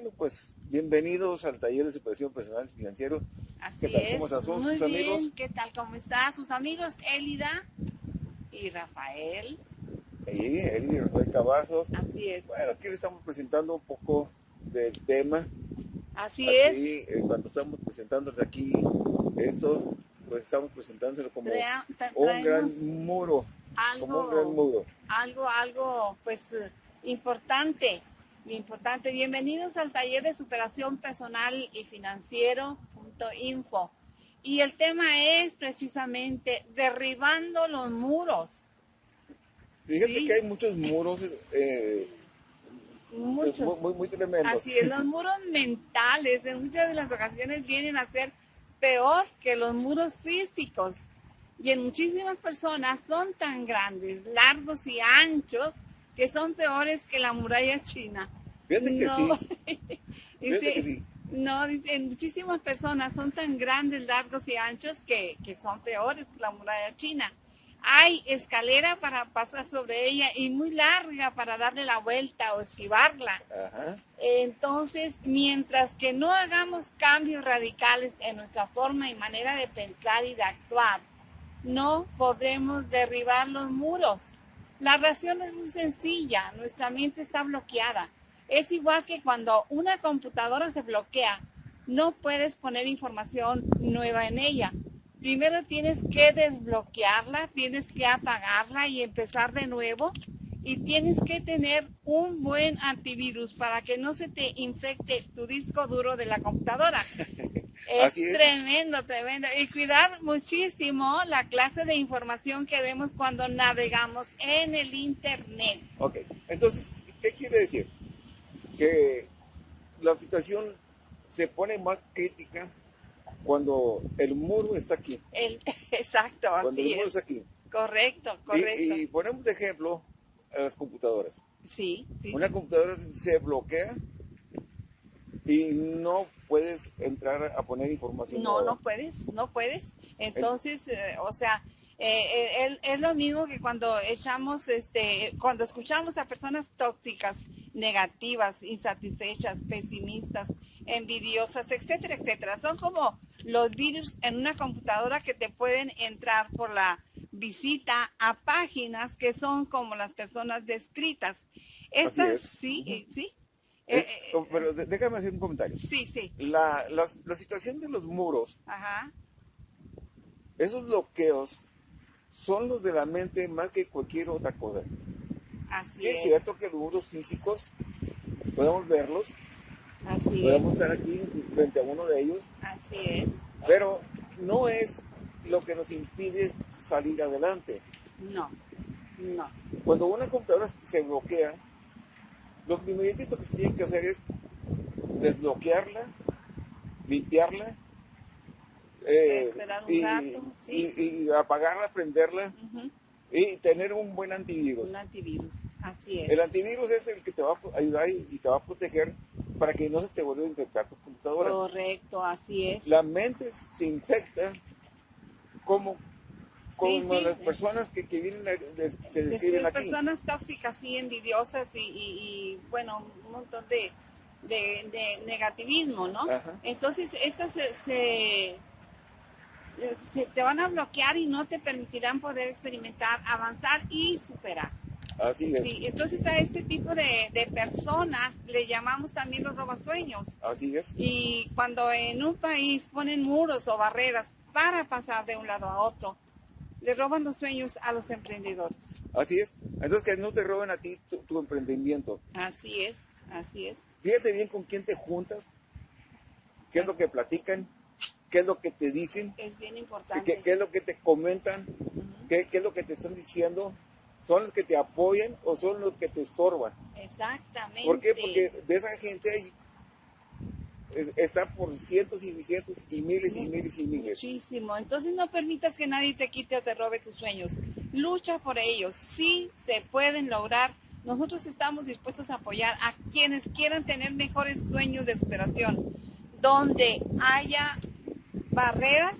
Bueno, pues bienvenidos al taller de superación personal financiero. Así ¿Qué tal? es. ¿Cómo Muy sus bien, amigos? ¿qué tal? ¿Cómo están? Sus amigos Elida y Rafael. Ahí, Eli y Rafael Cavazos. Así es. Bueno, aquí les estamos presentando un poco del tema. Así es. eh, cuando estamos presentándoles aquí esto, pues estamos presentándolo como Trea- un gran muro, como un gran algo, muro. algo, algo, pues, eh, importante. Importante. Bienvenidos al taller de superación personal y financiero.info. Y el tema es precisamente derribando los muros. Fíjate Sí. que hay muchos muros eh, Muchos. muy, muy, muy tremendos. Así es, los muros mentales en muchas de las ocasiones vienen a ser peor que los muros físicos. Y en muchísimas personas son tan grandes, largos y anchos que son peores que la muralla china. Fíjate que No. sí, Dice, fíjate que sí. No, dice, en muchísimas personas son tan grandes, largos y anchos que, que son peores que la muralla china. Hay escalera para pasar sobre ella y muy larga para darle la vuelta o esquivarla. Ajá. Entonces, mientras que no hagamos cambios radicales en nuestra forma y manera de pensar y de actuar, no podremos derribar los muros. La razón es muy sencilla, nuestra mente está bloqueada. Es igual que cuando una computadora se bloquea, no puedes poner información nueva en ella. Primero tienes que desbloquearla, tienes que apagarla y empezar de nuevo y tienes que tener un buen antivirus para que no se te infecte tu disco duro de la computadora. Es, Así es. tremendo, tremendo. Y cuidar muchísimo la clase de información que vemos cuando navegamos en el Internet. Ok, entonces, ¿qué quiere decir? Que la situación se pone más crítica cuando el muro está aquí. El, exacto, Cuando así el muro es. está aquí. Correcto, correcto. Y, ponemos de ejemplo a las computadoras. sí, sí. Una computadora se bloquea y no puedes entrar a poner información. No, nueva. no puedes, no puedes. Entonces, eh, o sea, eh, eh, es lo mismo que cuando echamos, este, cuando escuchamos a personas tóxicas, negativas, insatisfechas, pesimistas, envidiosas, etcétera, etcétera. Son como los virus en una computadora que te pueden entrar por la visita a páginas que son como las personas descritas. Estas, es. sí, sí. Eh, Eh, eh, pero déjame hacer un comentario. sí, sí. La, la, la situación de los muros, Ajá. esos bloqueos, son los de la mente más que cualquier otra cosa. Así Sí es es. cierto que los muros físicos podemos verlos, Así es. podemos estar aquí frente a uno de ellos, Así es. pero no es lo que nos impide salir adelante. No, no. Cuando una computadora se bloquea, lo primeritito que se tiene que hacer es desbloquearla, limpiarla, eh, Esperar un y, rato, sí. y- y apagarla, prenderla y tener un buen antivirus. Un antivirus. Así es. El antivirus es el que te va a ayudar y, y te va a proteger para que no se te vuelva a infectar tu computadora. Correcto, así es. La mente se infecta como, como sí, las sí. personas que, que vienen a- des- se De- describen de aquí. personas tóxicas y envidiosas y, y- y, bueno, un montón de, de- de negativismo, ¿no? Ajá. Entonces, estas se, se- te, te van a bloquear y no te permitirán poder experimentar, avanzar y superar. Así es, Sí, entonces a este tipo de, de personas le llamamos también los robasueños. así es. Y cuando en un país ponen muros o barreras para pasar de un lado a otro, le roban los sueños a los emprendedores. Así es. Entonces que no te roben a ti tu, tu emprendimiento. Así es, así es. Fíjate bien con quién te juntas, qué es lo que platican, qué es lo que te dicen, Es bien importante. qué es lo que te comentan, Ujú, qué, qué es lo que te están diciendo. ¿Son los que te apoyan o son los que te estorban? Exactamente. ¿Por qué? Porque de esa gente es- está por cientos y cientos y miles y miles y miles. Muchísimo. Entonces no permitas que nadie te quite o te robe tus sueños. Lucha por ellos. Sí se pueden lograr. Nosotros estamos dispuestos a apoyar a quienes quieran tener mejores sueños de superación, donde haya barreras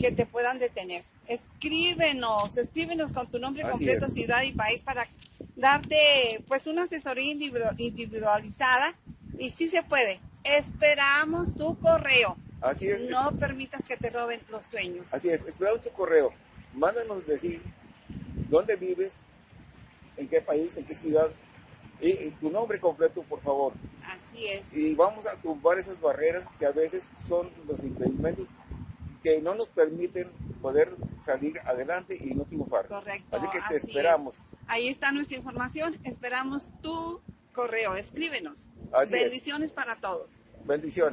que te puedan detener. Escríbenos, escríbenos con tu nombre Así completo, es. ciudad y país para darte pues una asesoría individu- individualizada Y sí se puede. Esperamos tu correo. Así es. No permitas que te roben los sueños. Así es, esperamos tu correo. Mándanos decir dónde vives, en qué país, en qué ciudad, y, y tu nombre completo, por favor. Así es. Y vamos a tumbar esas barreras que a veces son los impedimentos que no nos permiten poder salir adelante y no triunfar. Correcto. Así que te así esperamos. es. Ahí está nuestra información. Esperamos tu correo. Escríbenos. Así es. Bendiciones para todos. Bendiciones.